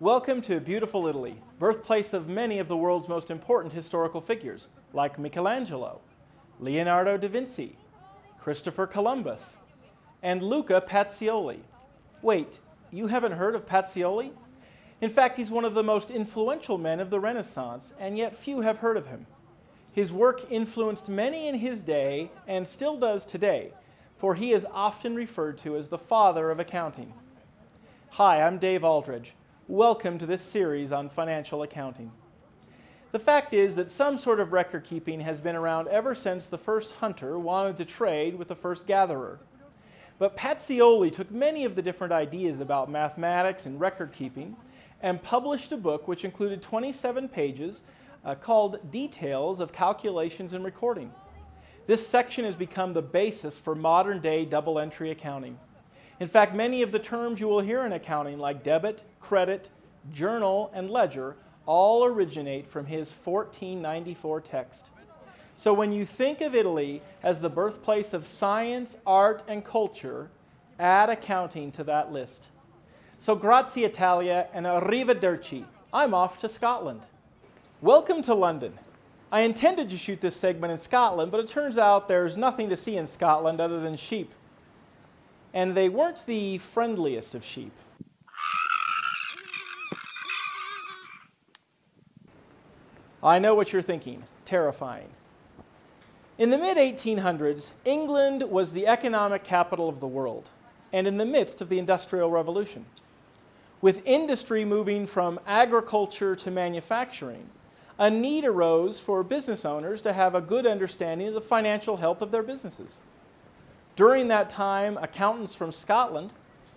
Welcome to beautiful Italy, birthplace of many of the world's most important historical figures, like Michelangelo, Leonardo da Vinci, Christopher Columbus, and Luca Pacioli. Wait, you haven't heard of Pacioli? In fact, he's one of the most influential men of the Renaissance, and yet few have heard of him. His work influenced many in his day and still does today, for he is often referred to as the father of accounting. Hi, I'm Dave Aldridge. Welcome to this series on financial accounting. The fact is that some sort of record keeping has been around ever since the first hunter wanted to trade with the first gatherer. But Pacioli took many of the different ideas about mathematics and record keeping and published a book which included 27 pages uh, called Details of Calculations and Recording. This section has become the basis for modern day double entry accounting. In fact, many of the terms you will hear in accounting like debit, credit, journal, and ledger all originate from his 1494 text. So when you think of Italy as the birthplace of science, art, and culture, add accounting to that list. So grazie Italia and arrivederci. I'm off to Scotland. Welcome to London. I intended to shoot this segment in Scotland, but it turns out there's nothing to see in Scotland other than sheep. And they weren't the friendliest of sheep. I know what you're thinking, terrifying. In the mid-1800s, England was the economic capital of the world, and in the midst of the Industrial Revolution. With industry moving from agriculture to manufacturing, a need arose for business owners to have a good understanding of the financial health of their businesses. During that time, accountants from Scotland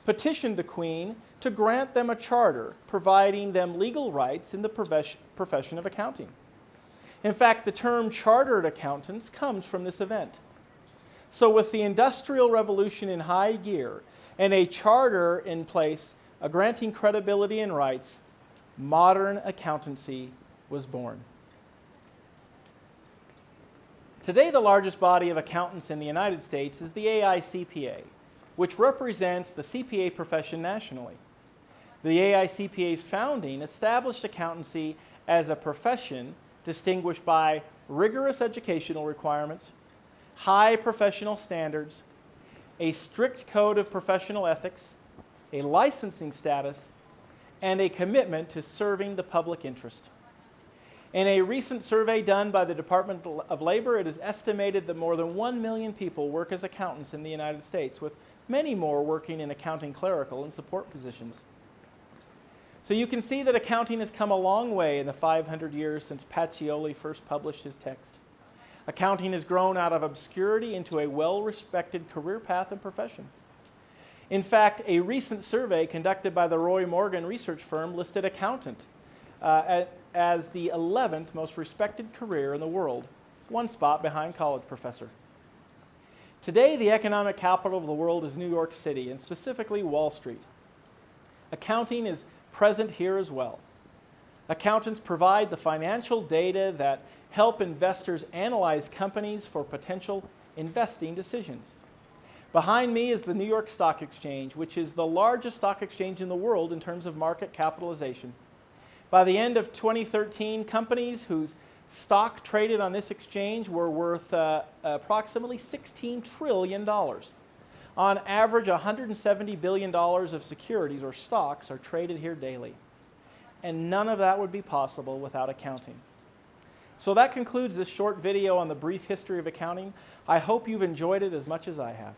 petitioned the Queen to grant them a charter providing them legal rights in the profession of accounting. In fact, the term chartered accountants comes from this event. So with the Industrial Revolution in high gear and a charter in place granting credibility and rights, modern accountancy was born. Today, the largest body of accountants in the United States is the AICPA, which represents the CPA profession nationally. The AICPA's founding established accountancy as a profession distinguished by rigorous educational requirements, high professional standards, a strict code of professional ethics, a licensing status, and a commitment to serving the public interest. In a recent survey done by the Department of Labor, it is estimated that more than 1 million people work as accountants in the United States, with many more working in accounting clerical and support positions. So you can see that accounting has come a long way in the 500 years since Pacioli first published his text. Accounting has grown out of obscurity into a well-respected career path and profession. In fact, a recent survey conducted by the Roy Morgan research firm listed accountant uh, as the 11th most respected career in the world, one spot behind college professor. Today, the economic capital of the world is New York City, and specifically Wall Street. Accounting is present here as well. Accountants provide the financial data that help investors analyze companies for potential investing decisions. Behind me is the New York Stock Exchange, which is the largest stock exchange in the world in terms of market capitalization. By the end of 2013, companies whose stock traded on this exchange were worth uh, approximately $16 trillion. On average, $170 billion of securities or stocks are traded here daily. And none of that would be possible without accounting. So that concludes this short video on the brief history of accounting. I hope you've enjoyed it as much as I have.